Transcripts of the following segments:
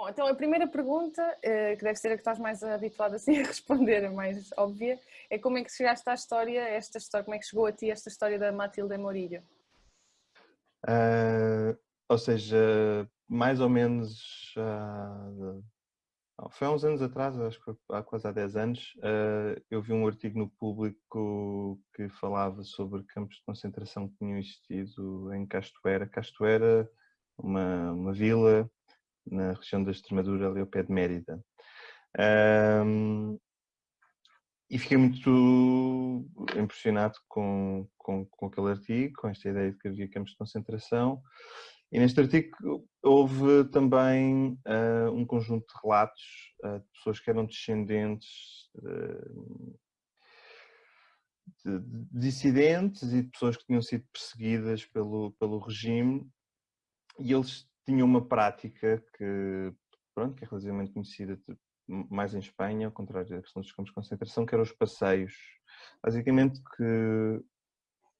Bom, então a primeira pergunta, eh, que deve ser a que estás mais habituada assim, a responder, a mais óbvia, é como é que chegaste à história, esta história, como é que chegou a ti esta história da Matilde Morillo? Uh, ou seja, mais ou menos uh, foi há uns anos atrás, acho que há quase há 10 anos, uh, eu vi um artigo no público que falava sobre campos de concentração que tinham existido em Castoeira. Castoeira, uma, uma vila na região da Extremadura, ali ao pé de Mérida. Um, e fiquei muito impressionado com, com, com, aquele artigo, com esta ideia de que havia campos de concentração. E neste artigo houve também uh, um conjunto de relatos uh, de pessoas que eram descendentes uh, de, de dissidentes e de pessoas que tinham sido perseguidas pelo, pelo regime e eles tinham uma prática que, pronto, que é relativamente conhecida mais em Espanha, ao contrário da questão dos campos de concentração, que eram os passeios. Basicamente que,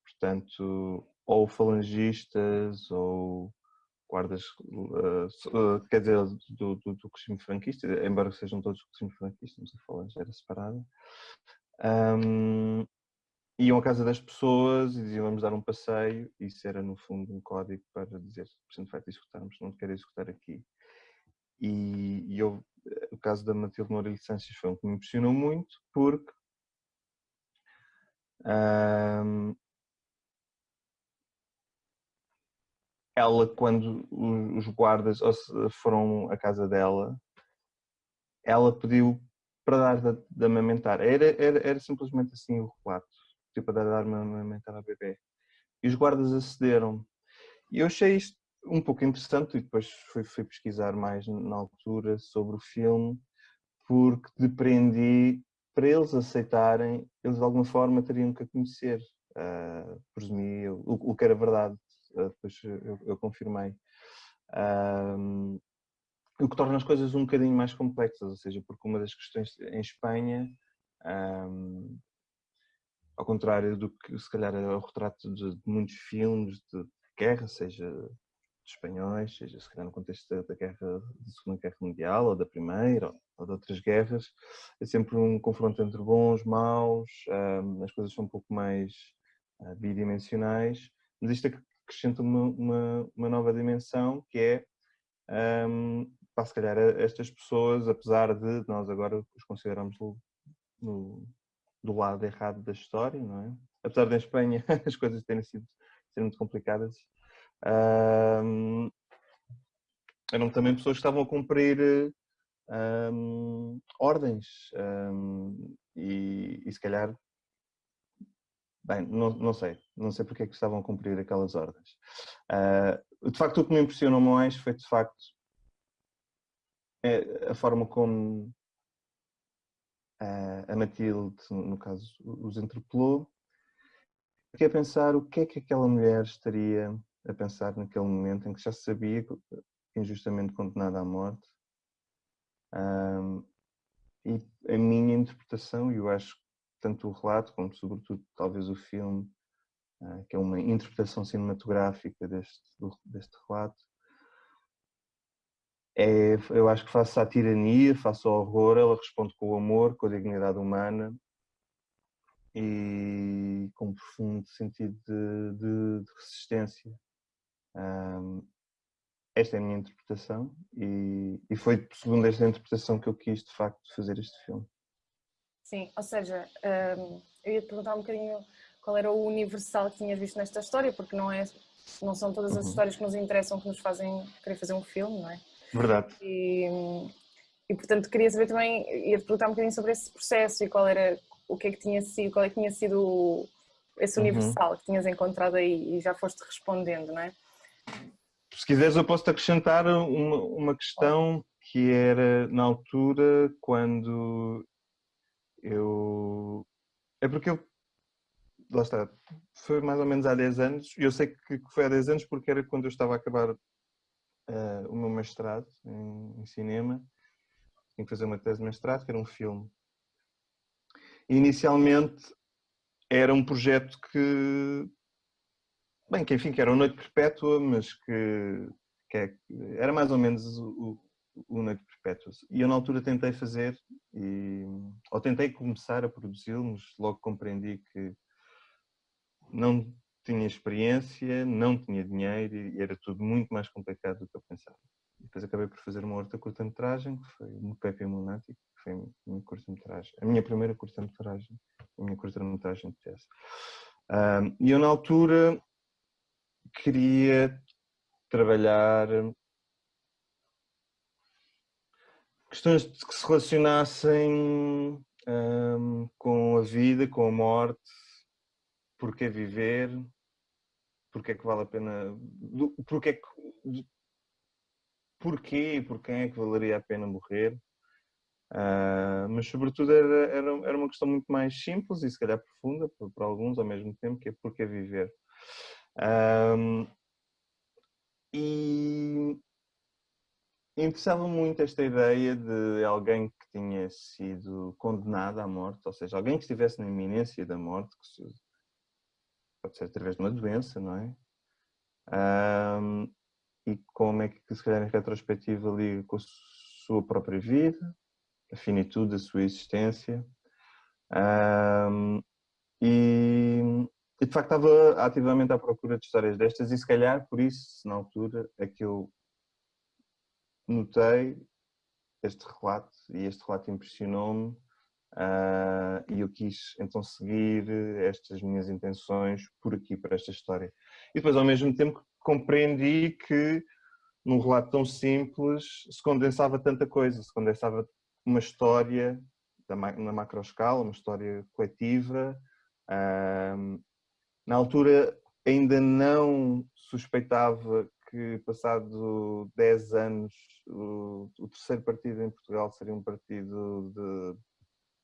portanto, ou falangistas ou guardas, uh, quer dizer, do, do, do regime franquista, embora sejam todos regimes franquistas, a falange era separada, um, iam à casa das pessoas e diziam vamos dar um passeio, isso era no fundo um código para dizer, se vai executarmos, não quero executar aqui. E, e eu, o caso da Matilde Moura Sanches foi um que me impressionou muito, porque ela, quando os guardas foram à casa dela, ela pediu para dar de, de amamentar. Era, era, era simplesmente assim o relato tipo, a dar-me a amamentar a bebê. E os guardas acederam. E eu achei isto um pouco interessante e depois fui, fui pesquisar mais na altura sobre o filme porque depreendi para eles aceitarem, eles de alguma forma teriam que a conhecer. Uh, presumi o, o que era verdade, uh, depois eu, eu confirmei. O que torna as coisas um bocadinho mais complexas, ou seja, porque uma das questões em Espanha um, ao contrário do que se calhar é o retrato de, de muitos filmes de guerra, seja de espanhóis, seja se calhar no contexto da, guerra, da Segunda Guerra Mundial, ou da Primeira, ou, de outras guerras, é sempre um confronto entre bons, maus, um, as coisas são um pouco mais uh, bidimensionais, mas isto acrescenta uma, uma, uma nova dimensão que é um, para se calhar estas pessoas, apesar de nós agora os consideramos no do lado errado da história, não é? Apesar em Espanha as coisas terem sido ser muito complicadas, um, eram também pessoas que estavam a cumprir um, ordens um, e, e, se calhar, bem, não, não sei, não sei porque é que estavam a cumprir aquelas ordens. Uh, de facto, o que me impressionou mais foi de facto é a forma como a Matilde, no caso, os interpelou. Fiquei a pensar o que é que aquela mulher estaria a pensar naquele momento em que já sabia injustamente condenada à morte. Um, e a minha interpretação, e eu acho que tanto o relato como sobretudo talvez o filme, uh, que é uma interpretação cinematográfica deste, deste relato, é, eu acho que face à tirania, face ao horror, ela responde com o amor, com a dignidade humana e com um profundo sentido de, de, de resistência. Um, esta é a minha interpretação e, e, foi segundo esta interpretação que eu quis de facto fazer este filme. Sim, ou seja, um, eu ia te perguntar um bocadinho qual era o universal que tinhas visto nesta história, porque não, é, não são todas as uhum. histórias que nos interessam que nos fazem querer fazer um filme, não é? Verdade. E, e portanto queria saber também, ia-te perguntar um bocadinho sobre esse processo e qual era, o que é que tinha sido, qual é que tinha sido esse uhum. universal uhum. que tinhas encontrado aí e já foste respondendo, não é? Se quiseres eu posso-te acrescentar uma, uma questão que era na altura quando eu... É porque eu lá está, foi mais ou menos há 10 anos, e eu sei que foi há 10 anos porque era quando eu estava a acabar uh, o meu mestrado em, em, cinema. Tinha que fazer uma tese de mestrado, que era um filme. E inicialmente era um projeto que, bem, que enfim, que era uma noite perpétua, mas que, que é, era mais ou menos o, o Noite Perpétuos. E eu na altura tentei fazer, e, ou tentei começar a produzi-lo, mas logo compreendi que não tinha experiência, não tinha dinheiro e era tudo muito mais complicado do que eu pensava. Depois acabei por fazer uma outra curta-metragem, que foi o Pepe Monático, que foi a minha curta-metragem, a minha primeira curta-metragem, a minha curta-metragem de tese. Um, e eu na altura queria trabalhar questões que se relacionassem um, com a vida, com a morte, porque viver, porque é que vale a pena, porque é que, porquê e por quem é que valeria a pena morrer. Uh, mas sobretudo era, era, era, uma questão muito mais simples e se calhar profunda para, alguns ao mesmo tempo, que é porque viver. Um, e interessava muito esta ideia de alguém que tinha sido condenado à morte, ou seja, alguém que estivesse na iminência da morte, que pode ser através de uma doença, não é? Um, e como é que, se calhar, em retrospectiva, liga com a sua própria vida, a finitude da sua existência. Um, e, e, de facto, estava ativamente à procura de histórias destas, e se calhar, por isso, na altura, é que eu notei este relato, e este relato impressionou-me, Uh, e eu quis então seguir estas minhas intenções por aqui, para esta história. E depois, ao mesmo tempo, compreendi que num relato tão simples se condensava tanta coisa, se condensava uma história na macro escala, uma história coletiva. Uh, na altura ainda não suspeitava que passado 10 anos o, o terceiro partido em Portugal seria um partido de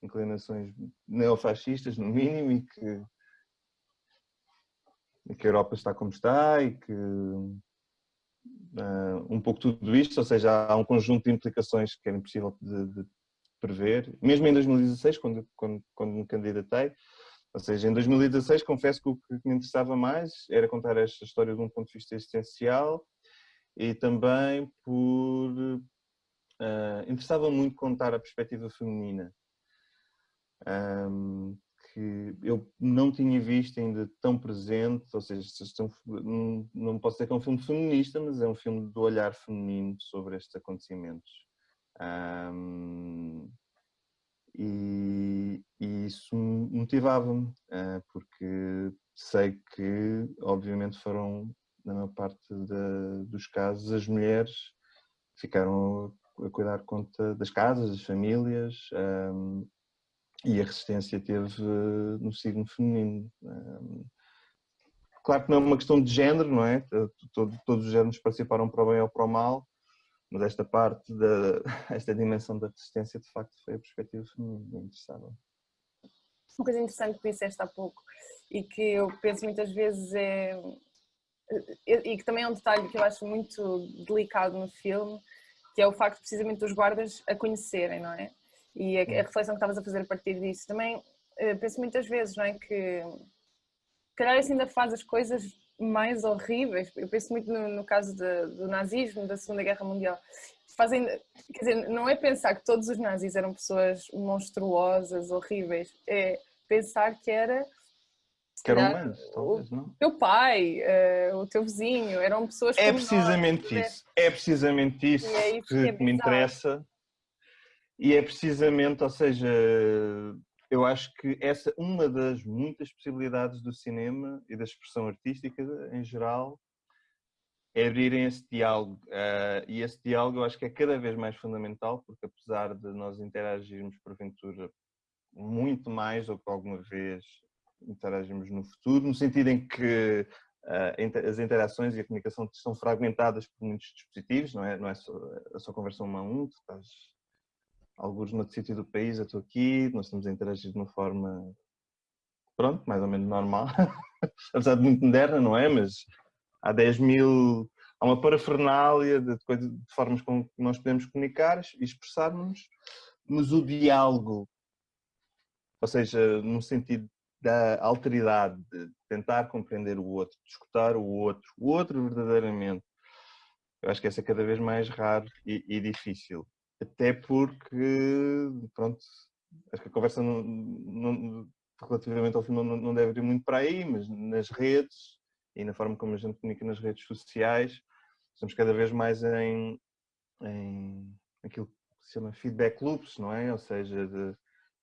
inclinações neofascistas, no mínimo, e que, e que a Europa está como está e que uh, um pouco tudo isto, ou seja, há um conjunto de implicações que era impossível de, de prever, mesmo em 2016, quando, quando, quando me candidatei, ou seja, em 2016 confesso que o que me interessava mais era contar esta história de um ponto de vista existencial e também por... Uh, interessava muito contar a perspectiva feminina um, que eu não tinha visto ainda tão presente, ou seja, não, não posso dizer que é um filme feminista, mas é um filme do olhar feminino sobre estes acontecimentos. Um, e, e, isso motivava-me, uh, porque sei que, obviamente, foram, na maior parte dos casos, as mulheres ficaram a cuidar conta das casas, das famílias, um, e a resistência teve eh, no signo feminino. Claro que não é uma questão de género, não é? Todo, todos os géneros participaram para o bem ou para o mal, mas esta parte, da, esta dimensão da resistência, de facto, foi a perspectiva feminina, interessava. Uma coisa interessante que disseste há pouco e que eu penso muitas vezes é. e que também é um detalhe que eu acho muito delicado no filme, que é o facto precisamente dos guardas a conhecerem, não é? E a, a reflexão que estavas a fazer a partir disso. Também uh, penso muitas vezes, não é, que calhar isso ainda faz as coisas mais horríveis. Eu penso muito no, no caso de, do nazismo, da Segunda Guerra Mundial. Fazem, quer dizer, não é pensar que todos os nazis eram pessoas monstruosas, horríveis, é pensar que era que eram humanos, talvez, não? O teu pai, uh, o teu vizinho, eram pessoas É precisamente nós, isso, é precisamente isso, é isso que, que, que me interessa e é precisamente, ou seja, eu acho que essa uma das muitas possibilidades do cinema e da expressão artística em geral é abrirem esse diálogo. Uh, e esse diálogo eu acho que é cada vez mais fundamental, porque apesar de nós interagirmos porventura muito mais do que alguma vez interagimos no futuro, no sentido em que uh, as interações e a comunicação estão fragmentadas por muitos dispositivos, não é, não é só a sua conversa um a um, tu estás alguns no sítio do país, eu estou aqui, nós estamos a interagir de uma forma, pronto, mais ou menos normal, apesar de muito moderna, não é? Mas há 10 mil, há uma parafernália de, de, de formas com que nós podemos comunicar e expressar-nos, mas o diálogo, ou seja, no sentido da alteridade, de tentar compreender o outro, de escutar o outro, o outro verdadeiramente, eu acho que essa é cada vez mais raro e, e difícil. Até porque, pronto, acho que a conversa não, não, relativamente ao filme não, não deve ir muito para aí, mas nas redes e na forma como a gente comunica nas redes sociais, estamos cada vez mais em, em aquilo que se chama feedback loops, não é? Ou seja, de,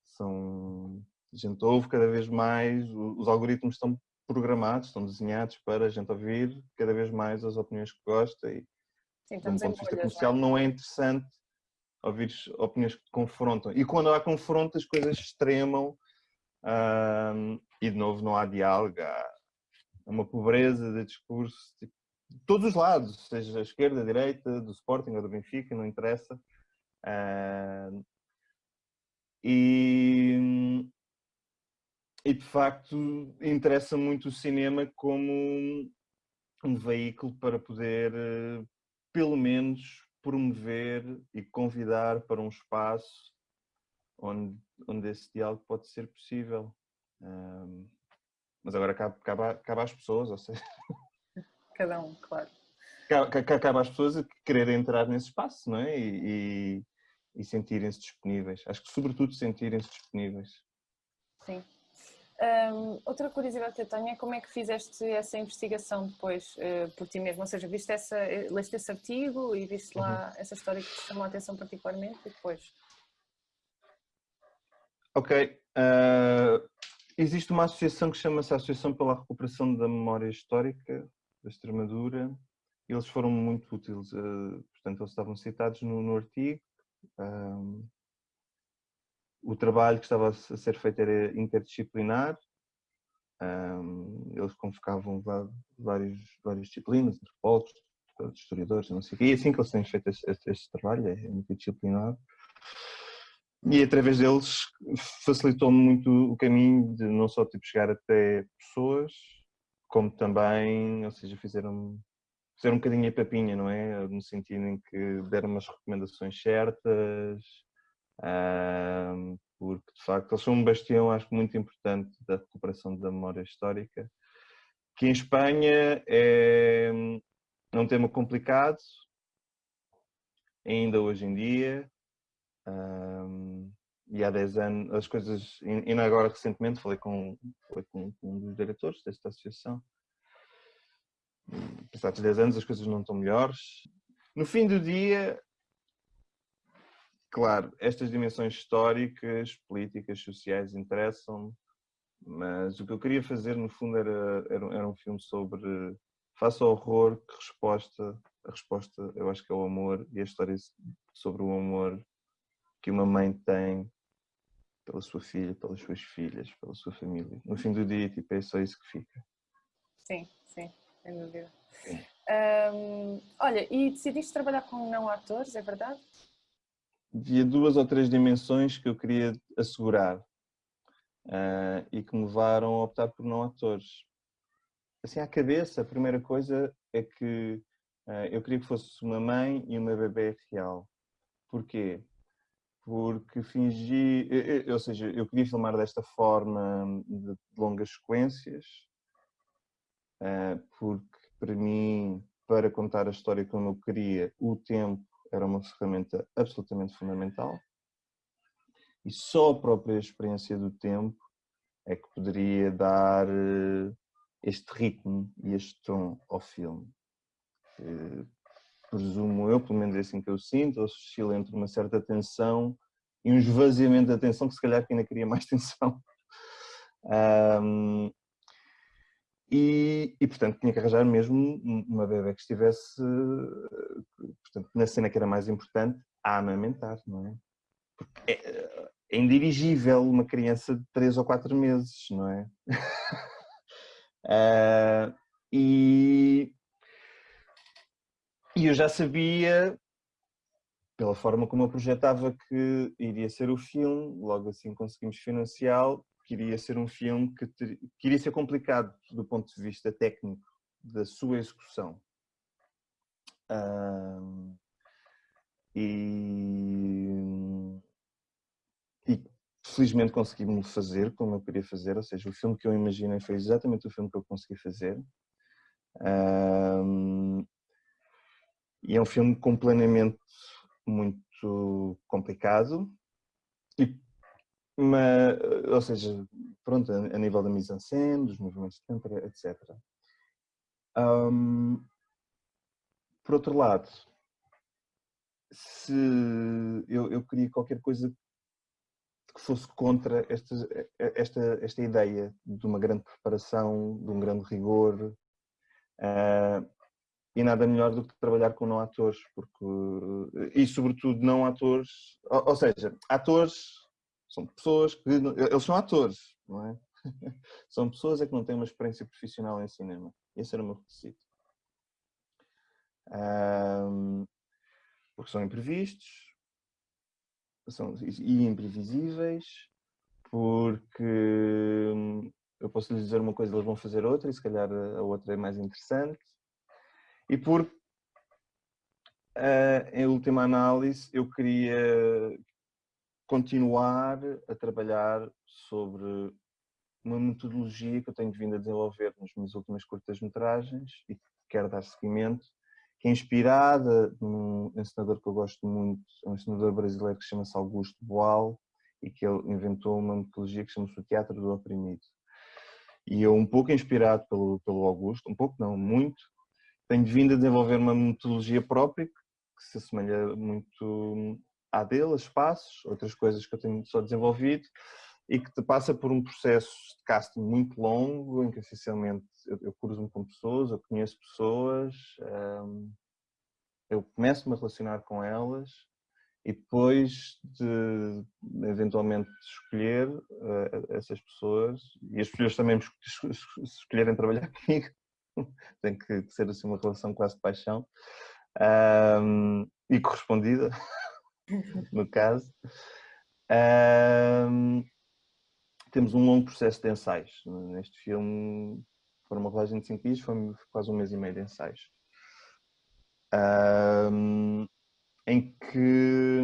são, a gente ouve cada vez mais, os algoritmos estão programados, estão desenhados para a gente ouvir cada vez mais as opiniões que gosta e, Sim, um ponto de vista comercial, não é? não é interessante ouvir opiniões que te confrontam. E quando há confronto, as coisas extremam e, de novo, não há diálogo, há uma pobreza de discurso tipo, de todos os lados, seja a esquerda, a direita, do Sporting ou do Benfica, não interessa. E, e, de facto, interessa muito o cinema como um veículo para poder, eh, pelo menos, promover e convidar para um espaço onde, onde esse diálogo pode ser possível. Um, mas agora cabe, cabe, cabe às pessoas, ou seja... Cada um, claro. Cabe, cabe às pessoas a querer entrar nesse espaço, não é? E, e, e sentirem-se disponíveis. Acho que, sobretudo, sentirem-se disponíveis. Sim. Um, outra curiosidade que eu tenho é como é que fizeste essa investigação depois uh, por ti mesmo, ou seja, viste essa, eh, leste esse artigo e viste lá uhum. essa história que te chamou a atenção particularmente e depois? Ok. Uh, existe uma associação que chama-se Associação pela Recuperação da Memória Histórica da Extremadura. Eles foram muito úteis, uh, portanto, eles estavam citados no, no artigo. Um, o trabalho que estava a ser feito era interdisciplinar. Um, eles convocavam vários, várias disciplinas, antropólogos, historiadores, não sei o quê. E assim que eles têm feito este, este, este trabalho, é interdisciplinar. E através deles facilitou-me muito o caminho de não só tipo, chegar até pessoas, como também, ou seja, fizeram fizeram um bocadinho a papinha, não é? No sentido em que deram umas recomendações certas, porque de facto eles são um bastião, acho que muito importante da recuperação da memória histórica, que em Espanha é um tema complicado, ainda hoje em dia, um, e há 10 anos as coisas, ainda agora recentemente falei com, falei com, um dos diretores desta associação, passados 10 anos as coisas não estão melhores. No fim do dia, claro, estas dimensões históricas, políticas, sociais interessam-me, mas o que eu queria fazer no fundo era, era, era um filme sobre face ao horror, que resposta, a resposta eu acho que é o amor e a história sobre o amor que uma mãe tem pela sua filha, pelas suas filhas, pela sua família. No fim do dia, tipo, é só isso que fica. Sim, sim, sem dúvida. Um, olha, e decidiste trabalhar com não atores, é verdade? Havia duas ou três dimensões que eu queria assegurar uh, e que me levaram a optar por não atores. Assim, à cabeça, a primeira coisa é que uh, eu queria que fosse uma mãe e uma bebê real. Porquê? Porque fingi, ou seja, eu queria filmar desta forma de longas sequências, uh, porque para mim, para contar a história como eu queria, o tempo era uma ferramenta absolutamente fundamental e só a própria experiência do tempo é que poderia dar eh, este ritmo e este tom ao filme. presumo eu, pelo menos é assim que eu sinto, oscila entre uma certa tensão e um esvaziamento da atenção que se calhar ainda queria mais tensão. Um, e, e, portanto tinha que arranjar mesmo uma bebê que estivesse, portanto, na cena que era mais importante, a amamentar, não é? Porque é, é indirigível uma criança de 3 ou 4 meses, não é? uh, e, e eu já sabia, pela forma como eu projetava que iria ser o filme, logo assim conseguimos financiá-lo, que iria ser um filme que, ter, que iria ser complicado do ponto de vista técnico da sua execução. Um, e, e felizmente consegui-me fazer como eu queria fazer, ou seja, o filme que eu imaginei foi exatamente o filme que eu consegui fazer. Um, E é um filme com planeamento muito complicado, mas, ou seja, pronto, a, nível da mise-en-scène, dos movimentos de câmera, etc. Um, por outro lado, se eu, eu queria qualquer coisa que fosse contra esta, esta, esta ideia de uma grande preparação, de um grande rigor, uh, e nada melhor do que trabalhar com não atores, porque, e sobretudo não atores, ou, ou seja, atores são pessoas que, eles são atores, não é? são pessoas é que não têm uma experiência profissional em cinema, esse era o meu requisito. Um, porque são imprevistos são, e imprevisíveis, porque hum, eu posso lhes dizer uma coisa, eles vão fazer outra e se calhar a outra é mais interessante. E porque, uh, em última análise, eu queria continuar a trabalhar sobre uma metodologia que eu tenho vindo a desenvolver nas minhas últimas curtas-metragens e que quero dar seguimento, que é inspirada num ensinador que eu gosto muito, é um ensinador brasileiro que chama-se Augusto Boal e que ele inventou uma metodologia que chama-se o Teatro do Oprimido. E eu, um pouco inspirado pelo, pelo Augusto, um pouco não, muito, tenho vindo a desenvolver uma metodologia própria que se assemelha muito à dele, espaços, outras coisas que eu tenho só desenvolvido e que passa por um processo de casting muito longo, em que essencialmente eu, eu cruzo-me com pessoas, eu conheço pessoas, um, eu começo-me a relacionar com elas e depois de eventualmente escolher uh, essas pessoas e as pessoas também me escolherem trabalhar comigo, tem que ser assim uma relação quase de paixão um, e correspondida, no caso. Um, temos um longo processo de ensaios. Neste filme, foram uma rolagem de 5 dias, foi quase um mês e meio de ensaios. Um, em que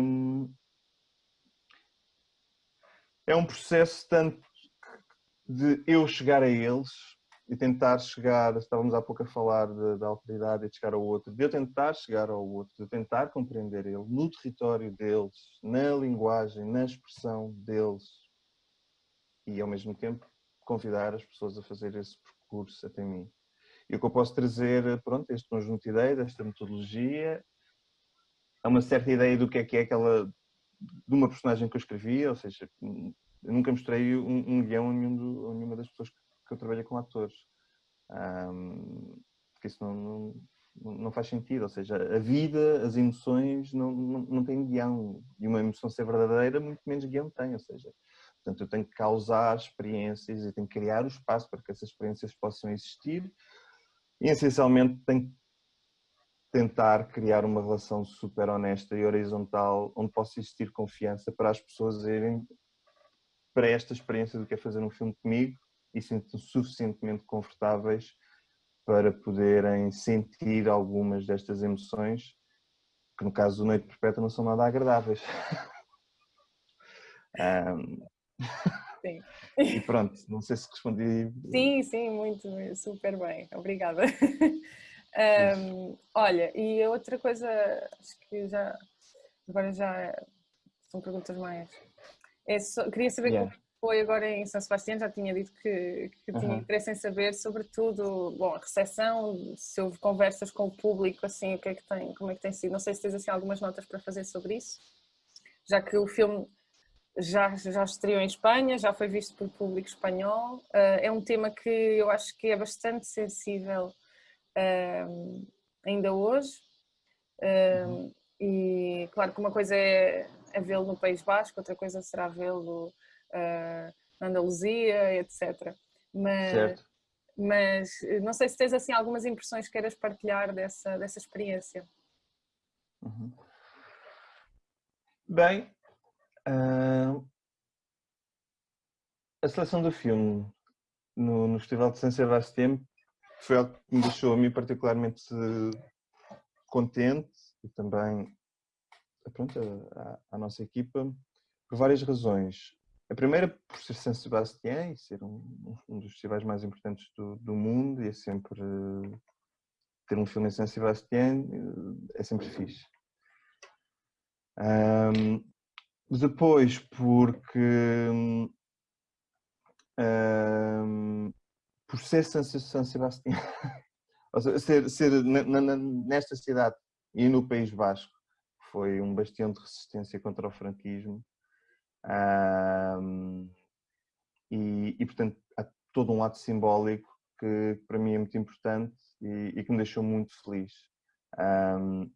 é um processo tanto de eu chegar a eles e tentar chegar, estávamos há pouco a falar da autoridade e de chegar ao outro, de eu tentar chegar ao outro, de eu tentar compreender ele no território deles, na linguagem, na expressão deles, e ao mesmo tempo convidar as pessoas a fazer esse percurso até mim. E o que eu posso trazer, pronto, este conjunto de ideias, esta metodologia, é uma certa ideia do que é que é aquela, de uma personagem que eu escrevi, ou seja, eu nunca mostrei um, um guião a, nenhum do, a nenhuma das pessoas que eu trabalhei com atores. Um, porque isso não, não, não, faz sentido, ou seja, a vida, as emoções não, não, não têm guião. E uma emoção ser verdadeira, muito menos guião tem, ou seja, Portanto, eu tenho que causar experiências e tenho que criar o espaço para que essas experiências possam existir e, essencialmente, tenho que tentar criar uma relação super honesta e horizontal onde possa existir confiança para as pessoas irem para esta experiência do que é fazer um filme comigo e sentem suficientemente confortáveis para poderem sentir algumas destas emoções que no caso do Noite Perpétua não são nada agradáveis. um, Sim. E pronto, não sei se respondi. Sim, sim, muito, super bem, obrigada. um, olha, e a outra coisa, acho que já, agora já são perguntas mais. É só, queria saber yeah. Foi agora em São Sebastião, já tinha dito que, que tinha interesse em saber, sobretudo, bom, a recepção, se houve conversas com o público, assim, o que é que tem, como é que tem sido, não sei se tens assim algumas notas para fazer sobre isso, já que o filme já, já estreou em Espanha, já foi visto pelo público espanhol. Uh, é um tema que eu acho que é bastante sensível uh, ainda hoje. Uh, uhum. E claro que uma coisa é, é vê-lo no País Basco, outra coisa será vê-lo na Andaluzia, etc. Mas, certo. mas não sei se tens assim algumas impressões que queiras partilhar dessa, dessa experiência. Uhum. Bem, Uh, a seleção do filme no, no Festival de San Sebastián foi algo que me deixou a mim particularmente contente e também pronto, a, a, nossa equipa por várias razões. A primeira por ser San Sebastián e ser um, um dos festivais mais importantes do, do mundo e é sempre ter um filme em San Sebastián é sempre fixe. Um, depois, porque um, por ser San, San Sebastián, ou seja, ser, ser nesta cidade e no País Basco, foi um bastião de resistência contra o franquismo. Um, e, e, portanto, há todo um ato simbólico que, que para mim é muito importante e, e, que me deixou muito feliz. Um,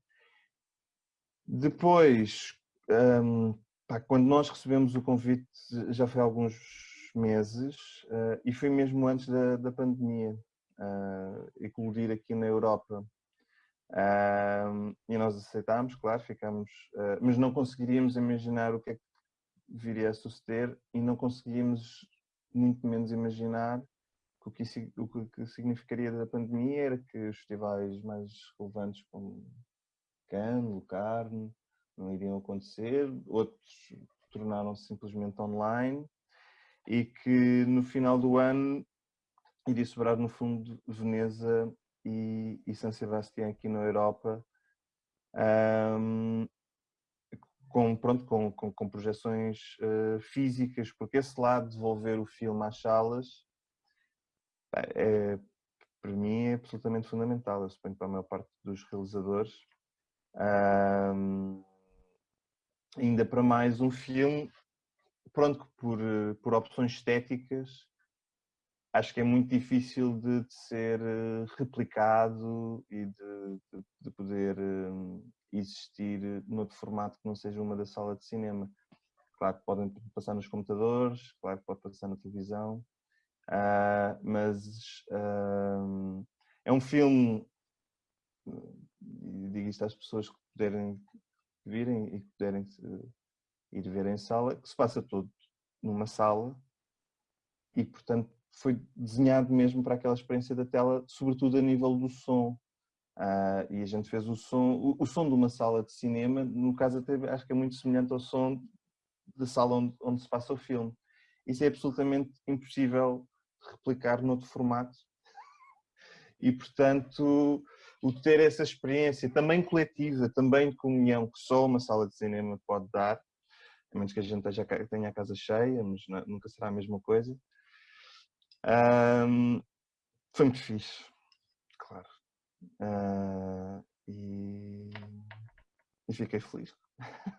depois, um, pá, quando nós recebemos o convite, já foi há alguns meses, uh, e foi mesmo antes da, da pandemia, uh, eclodir aqui na Europa. Uh, e nós aceitámos, claro, ficamos, uh, mas não conseguiríamos imaginar o que é que viria a suceder e não conseguíamos muito menos imaginar que o que, o que significaria da pandemia era que os festivais mais relevantes como Cannes, Locarno, não iriam acontecer, outros tornaram-se simplesmente online e que no final do ano iria sobrar no fundo Veneza e, e San Sebastián aqui na Europa. Um, com, pronto, com, com, com projeções uh, físicas, porque esse lado de devolver o filme às salas é, para mim é absolutamente fundamental, eu suponho para a maior parte dos realizadores. Um, ainda para mais um filme, pronto, por, por opções estéticas, acho que é muito difícil de, de ser eh, replicado e de, de, de poder um, existir noutro formato que não seja uma da sala de cinema. Claro que podem passar nos computadores, claro que pode passar na televisão, uh, mas uh, é um filme, digo isto às pessoas que puderem virem e que puderem ir ver em sala, que se passa todo numa sala e, portanto, foi desenhado mesmo para aquela experiência da tela, sobretudo a nível do som. Uh, e a gente fez o som, o, o, som de uma sala de cinema, no caso até acho que é muito semelhante ao som da sala onde, onde se passa o filme. Isso é absolutamente impossível replicar noutro formato. E portanto, o ter essa experiência também coletiva, também de comunhão, que só uma sala de cinema pode dar, a menos que a gente tenha a casa cheia, mas nunca será a mesma coisa. Um, foi muito fixe, claro. Uh, e, e fiquei feliz.